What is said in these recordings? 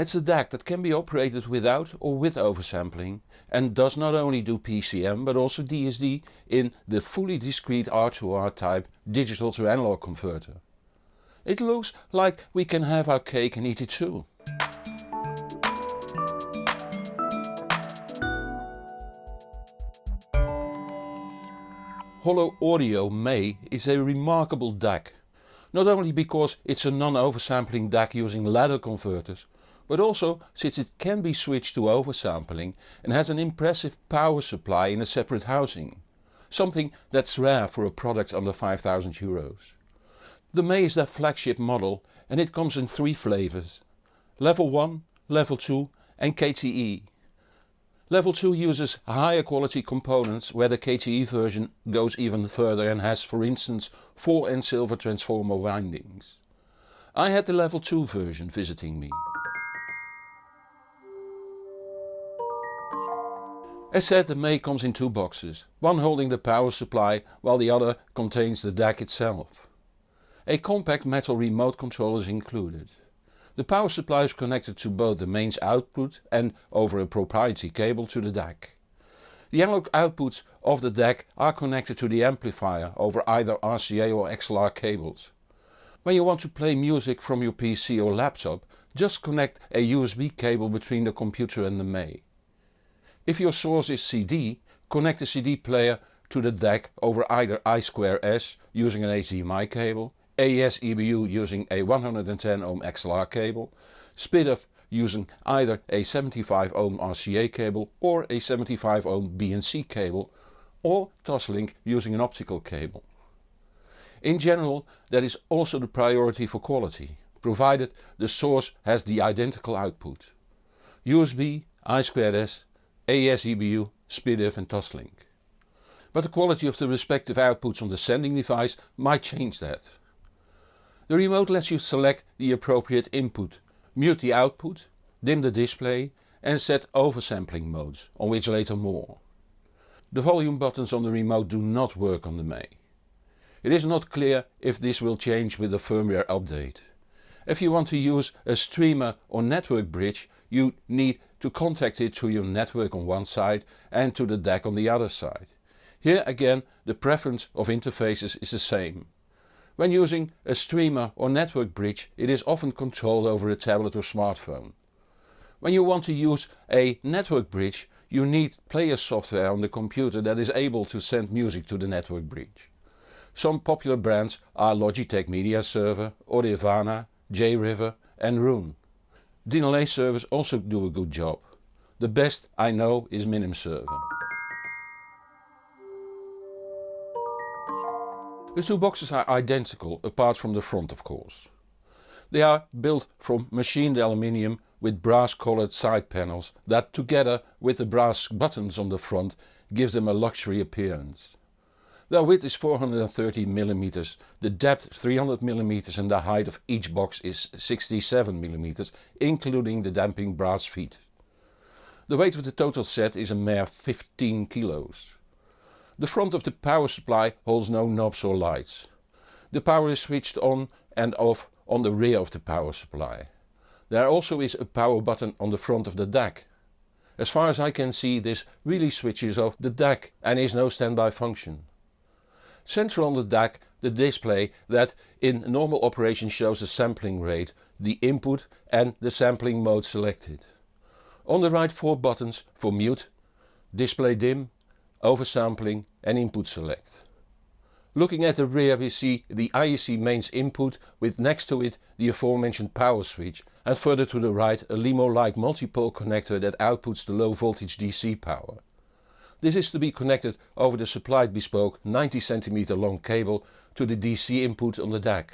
It's a DAC that can be operated without or with oversampling and does not only do PCM but also DSD in the fully discrete R2R type digital to analog converter. It looks like we can have our cake and eat it too. Holo Audio May is a remarkable DAC. Not only because it's a non-oversampling DAC using ladder converters, but also since it can be switched to oversampling and has an impressive power supply in a separate housing. Something that's rare for a product under 5000 euros. The May is their flagship model and it comes in three flavors. Level 1, Level 2 and KTE. Level 2 uses higher quality components where the KTE version goes even further and has for instance 4 N silver transformer windings. I had the level 2 version visiting me. As said the May comes in two boxes, one holding the power supply while the other contains the DAC itself. A compact metal remote control is included. The power supply is connected to both the mains output and over a proprietary cable to the DAC. The analog outputs of the DAC are connected to the amplifier over either RCA or XLR cables. When you want to play music from your PC or laptop just connect a USB cable between the computer and the May. If your source is CD, connect the CD player to the DAC over either I2S using an HDMI cable AES EBU using a 110 ohm XLR cable, SPDIF using either a 75 ohm RCA cable or a 75 ohm BNC cable or Toslink using an optical cable. In general that is also the priority for quality, provided the source has the identical output. USB, I2S, AES EBU, SPDIF and Toslink. But the quality of the respective outputs on the sending device might change that. The remote lets you select the appropriate input, mute the output, dim the display and set oversampling modes, on which later more. The volume buttons on the remote do not work on the May. It is not clear if this will change with the firmware update. If you want to use a streamer or network bridge you need to contact it to your network on one side and to the DAC on the other side. Here again the preference of interfaces is the same. When using a streamer or network bridge it is often controlled over a tablet or smartphone. When you want to use a network bridge you need player software on the computer that is able to send music to the network bridge. Some popular brands are Logitech Media Server, Audirvana, JRiver and Roon. DLNA servers also do a good job. The best I know is Minim server. The two boxes are identical apart from the front of course. They are built from machined aluminium with brass coloured side panels that together with the brass buttons on the front gives them a luxury appearance. Their width is 430 mm, the depth 300 mm and the height of each box is 67 mm including the damping brass feet. The weight of the total set is a mere 15 kilos. The front of the power supply holds no knobs or lights. The power is switched on and off on the rear of the power supply. There also is a power button on the front of the DAC. As far as I can see this really switches off the DAC and is no standby function. Central on the DAC the display that in normal operation shows the sampling rate, the input and the sampling mode selected. On the right four buttons for mute, display dim, oversampling and input select. Looking at the rear we see the IEC mains input with next to it the aforementioned power switch and further to the right a LEMO-like multipole connector that outputs the low voltage DC power. This is to be connected over the supplied bespoke 90 cm long cable to the DC input on the DAC.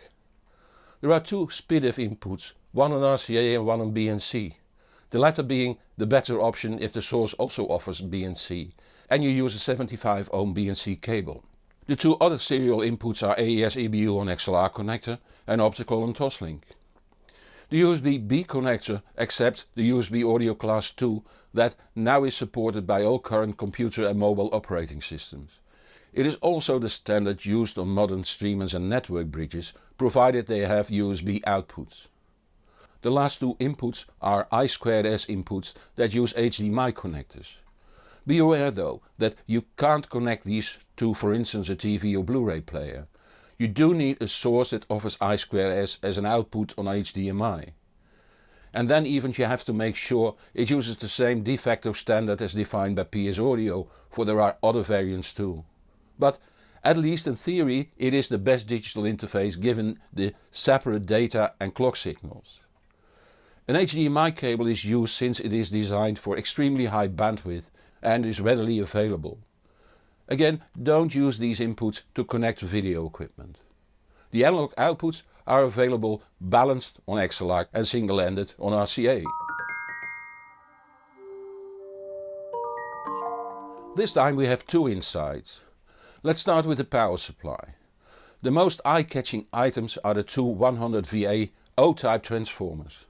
There are two SPDIF inputs, one on RCA and one on BNC. The latter being the better option if the source also offers BNC and you use a 75 ohm BNC cable. The two other serial inputs are AES EBU on XLR connector and optical on Toslink. The USB-B connector accepts the USB audio class 2 that now is supported by all current computer and mobile operating systems. It is also the standard used on modern streamers and network bridges provided they have USB outputs. The last two inputs are I2S inputs that use HDMI connectors. Be aware though that you can't connect these to for instance a TV or Blu-ray player. You do need a source that offers I2S as an output on HDMI. And then even you have to make sure it uses the same de facto standard as defined by PS Audio for there are other variants too. But at least in theory it is the best digital interface given the separate data and clock signals. An HDMI cable is used since it is designed for extremely high bandwidth and is readily available. Again don't use these inputs to connect video equipment. The analog outputs are available balanced on XLR and single-ended on RCA. This time we have two insides. Let's start with the power supply. The most eye-catching items are the two 100 VA O-type transformers.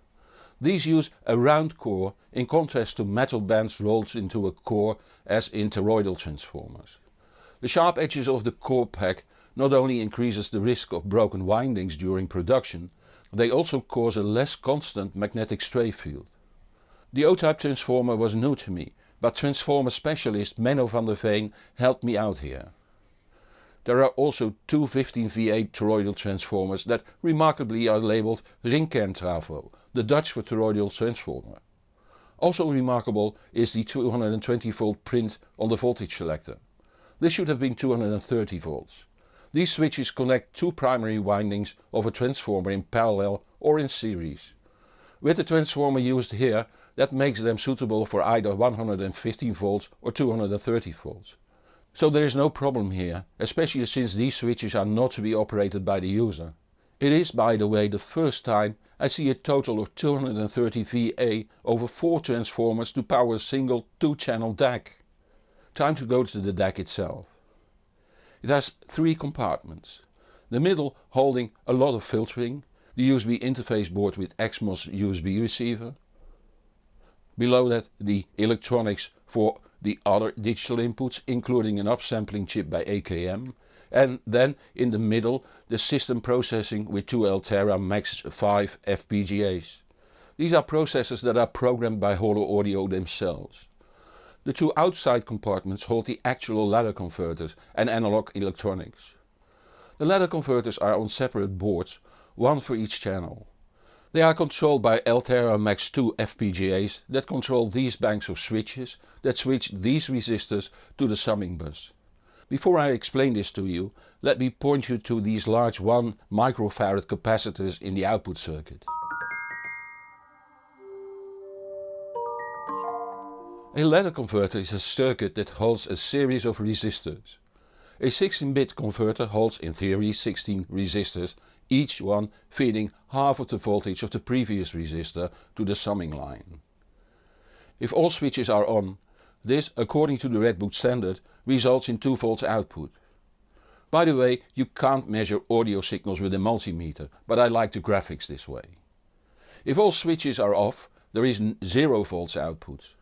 These use a round core in contrast to metal bands rolled into a core as in toroidal transformers. The sharp edges of the core pack not only increases the risk of broken windings during production, they also cause a less constant magnetic stray field. The O-type transformer was new to me, but transformer specialist Menno van der Veen helped me out here. There are also two 15 VA toroidal transformers that remarkably are labelled Ringkerntrafo, the Dutch for toroidal transformer. Also remarkable is the 220 volt print on the voltage selector. This should have been 230 volts. These switches connect two primary windings of a transformer in parallel or in series. With the transformer used here that makes them suitable for either 115 volts or 230 volts. So there is no problem here, especially since these switches are not to be operated by the user. It is by the way the first time I see a total of 230 VA over 4 transformers to power a single 2 channel DAC. Time to go to the DAC itself. It has 3 compartments. The middle holding a lot of filtering, the USB interface board with XMOS USB receiver. Below that the electronics for the other digital inputs including an upsampling chip by AKM and then in the middle the system processing with two Altera Max 5 FPGAs. These are processors that are programmed by Holo Audio themselves. The two outside compartments hold the actual ladder converters and analog electronics. The ladder converters are on separate boards, one for each channel. They are controlled by Altera Max 2 FPGAs that control these banks of switches that switch these resistors to the summing bus. Before I explain this to you, let me point you to these large 1 microfarad capacitors in the output circuit. A ladder converter is a circuit that holds a series of resistors. A 16-bit converter holds in theory 16 resistors each one feeding half of the voltage of the previous resistor to the summing line. If all switches are on, this according to the Redbook standard results in 2 volts output. By the way you can't measure audio signals with a multimeter, but I like the graphics this way. If all switches are off there is 0 volts output.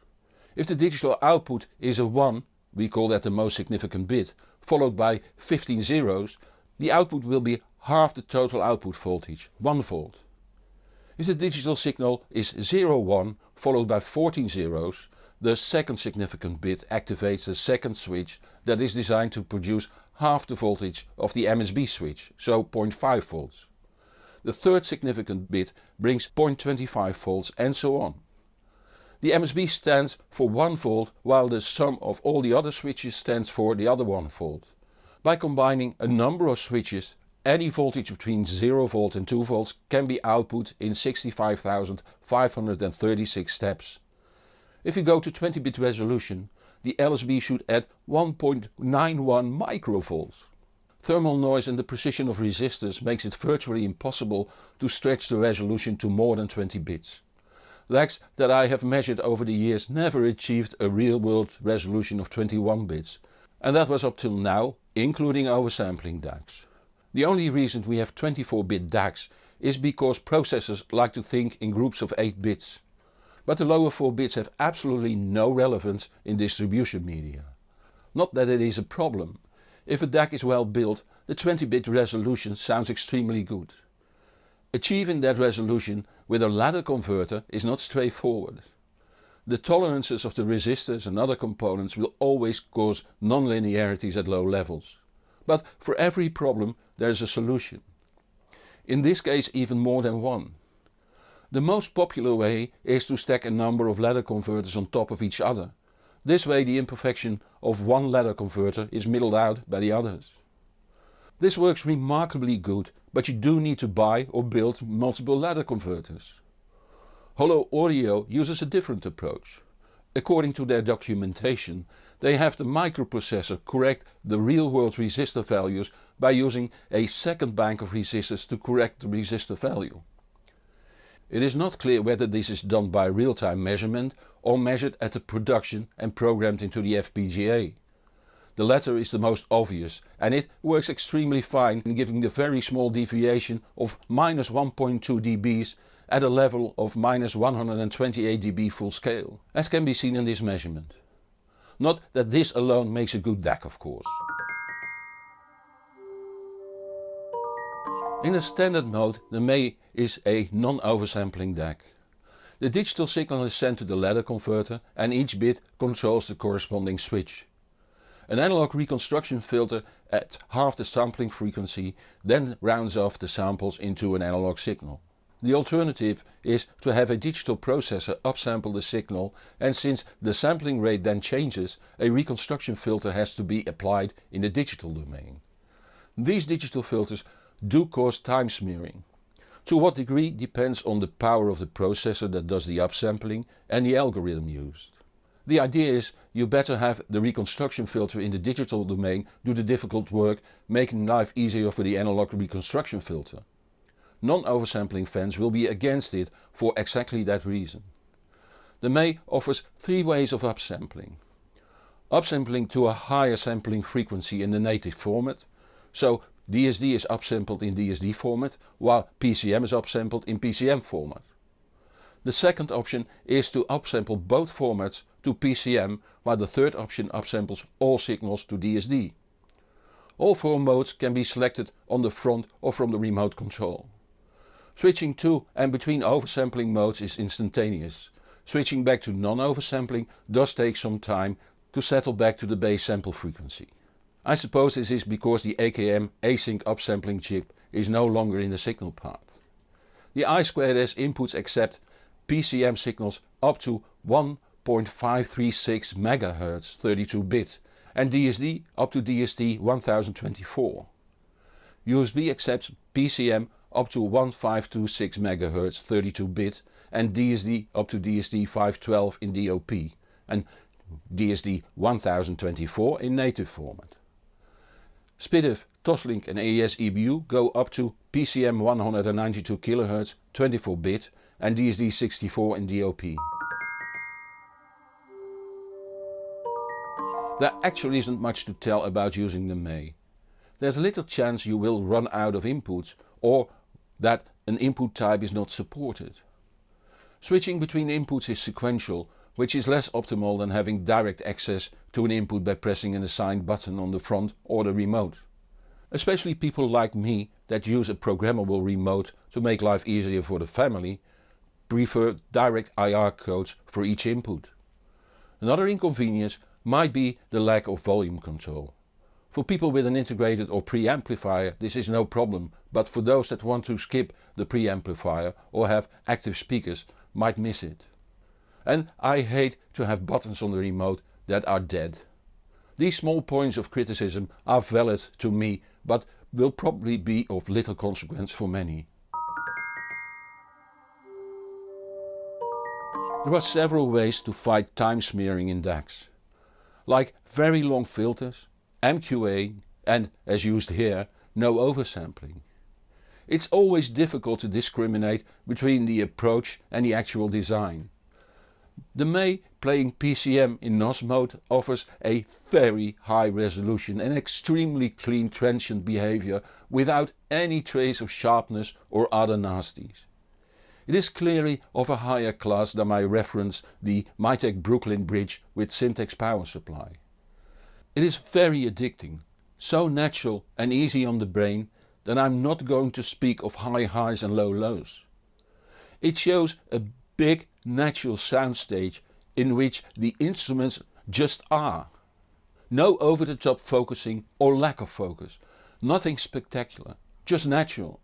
If the digital output is a 1, we call that the most significant bit, followed by 15 zeros, the output will be half the total output voltage, 1 volt. If the digital signal is 01 followed by 14 zeros, the second significant bit activates the second switch that is designed to produce half the voltage of the MSB switch, so 0.5 volts. The third significant bit brings 0.25 volts and so on. The MSB stands for 1 volt while the sum of all the other switches stands for the other 1 volt. By combining a number of switches any voltage between 0 volt and 2 volts can be output in 65,536 steps. If you go to 20 bit resolution the LSB should add 1.91 microvolts. Thermal noise and the precision of resistors makes it virtually impossible to stretch the resolution to more than 20 bits. DACs that I have measured over the years never achieved a real world resolution of 21 bits and that was up till now including oversampling DACs. The only reason we have 24-bit DACs is because processors like to think in groups of 8 bits. But the lower 4 bits have absolutely no relevance in distribution media. Not that it is a problem. If a DAC is well built the 20-bit resolution sounds extremely good. Achieving that resolution with a ladder converter is not straightforward. The tolerances of the resistors and other components will always cause non-linearities at low levels. But for every problem there is a solution. In this case even more than one. The most popular way is to stack a number of ladder converters on top of each other. This way the imperfection of one ladder converter is middled out by the others. This works remarkably good but you do need to buy or build multiple ladder converters. Holo Audio uses a different approach. According to their documentation they have the microprocessor correct the real world resistor values by using a second bank of resistors to correct the resistor value. It is not clear whether this is done by real-time measurement or measured at the production and programmed into the FPGA. The latter is the most obvious and it works extremely fine in giving the very small deviation of minus 1.2 dBs at a level of minus 128 dB full scale, as can be seen in this measurement. Not that this alone makes a good DAC of course. In the standard mode the May is a non-oversampling DAC. The digital signal is sent to the ladder converter and each bit controls the corresponding switch. An analog reconstruction filter at half the sampling frequency then rounds off the samples into an analog signal. The alternative is to have a digital processor upsample the signal and since the sampling rate then changes a reconstruction filter has to be applied in the digital domain. These digital filters do cause time smearing. To what degree depends on the power of the processor that does the upsampling and the algorithm used. The idea is you better have the reconstruction filter in the digital domain do the difficult work making life easier for the analog reconstruction filter. Non-oversampling fans will be against it for exactly that reason. The May offers three ways of upsampling. Upsampling to a higher sampling frequency in the native format, so DSD is upsampled in DSD format while PCM is upsampled in PCM format. The second option is to upsample both formats to PCM while the third option upsamples all signals to DSD. All four modes can be selected on the front or from the remote control. Switching to and between oversampling modes is instantaneous. Switching back to non-oversampling does take some time to settle back to the base sample frequency. I suppose this is because the AKM async upsampling chip is no longer in the signal path. The I2S inputs accept PCM signals up to 1.536 MHz 32 bit and DSD up to DSD 1024. USB accepts PCM up to 1526 MHz 32 bit and DSD up to DSD 512 in DOP and DSD 1024 in native format. SPDIF, Toslink and AES EBU go up to PCM 192 kHz 24 bit and DSD 64 in DOP. There actually isn't much to tell about using the May. There's little chance you will run out of inputs or that an input type is not supported. Switching between inputs is sequential, which is less optimal than having direct access to an input by pressing an assigned button on the front or the remote. Especially people like me that use a programmable remote to make life easier for the family prefer direct IR codes for each input. Another inconvenience might be the lack of volume control. For people with an integrated or preamplifier this is no problem but for those that want to skip the preamplifier or have active speakers might miss it. And I hate to have buttons on the remote that are dead. These small points of criticism are valid to me but will probably be of little consequence for many. There are several ways to fight time smearing in DACs. Like very long filters, MQA and, as used here, no oversampling. It's always difficult to discriminate between the approach and the actual design. The May playing PCM in NOS mode offers a very high resolution and extremely clean transient behavior without any trace of sharpness or other nasties. It is clearly of a higher class than my reference the Mytek Brooklyn bridge with Syntax power supply. It is very addicting, so natural and easy on the brain that I'm not going to speak of high highs and low lows. It shows a big natural soundstage in which the instruments just are. No over the top focusing or lack of focus, nothing spectacular, just natural.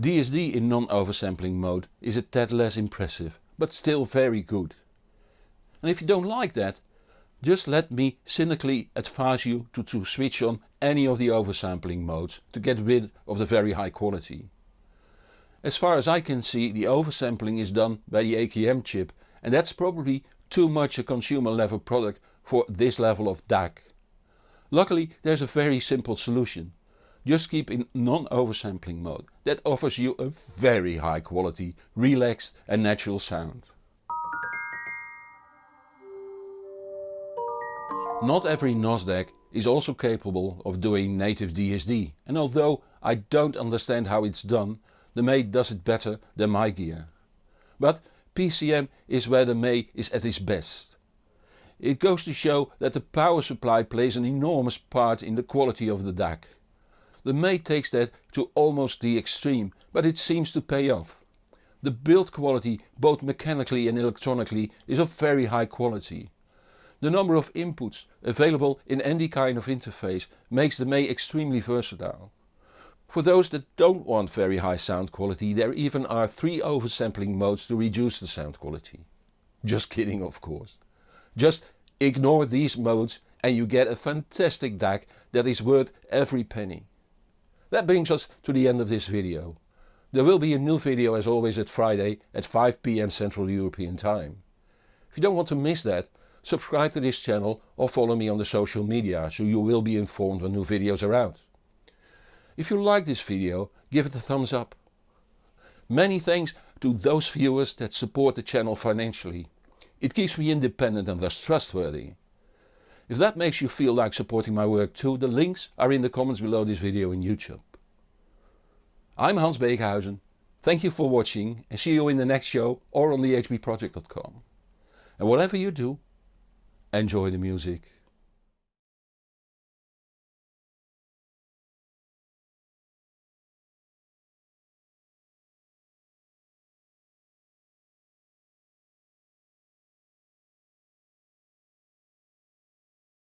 DSD in non-oversampling mode is a tad less impressive, but still very good. And if you don't like that, just let me cynically advise you to, to switch on any of the oversampling modes to get rid of the very high quality. As far as I can see the oversampling is done by the AKM chip and that's probably too much a consumer level product for this level of DAC. Luckily there's a very simple solution. Just keep in non-oversampling mode. That offers you a very high quality, relaxed and natural sound. Not every NOS DAC is also capable of doing native DSD and although I don't understand how it's done, the May does it better than my gear. But PCM is where the May is at its best. It goes to show that the power supply plays an enormous part in the quality of the DAC. The May takes that to almost the extreme but it seems to pay off. The build quality both mechanically and electronically is of very high quality. The number of inputs available in any kind of interface makes the May extremely versatile. For those that don't want very high sound quality there even are 3 oversampling modes to reduce the sound quality. Just kidding of course. Just ignore these modes and you get a fantastic DAC that is worth every penny. That brings us to the end of this video. There will be a new video as always at Friday at 5pm Central European Time. If you don't want to miss that subscribe to this channel or follow me on the social media so you will be informed when new videos are out. If you like this video give it a thumbs up. Many thanks to those viewers that support the channel financially. It keeps me independent and thus trustworthy. If that makes you feel like supporting my work too, the links are in the comments below this video in YouTube. I'm Hans Beekhuyzen, thank you for watching and see you in the next show or on thehbproject.com. And whatever you do, enjoy the music.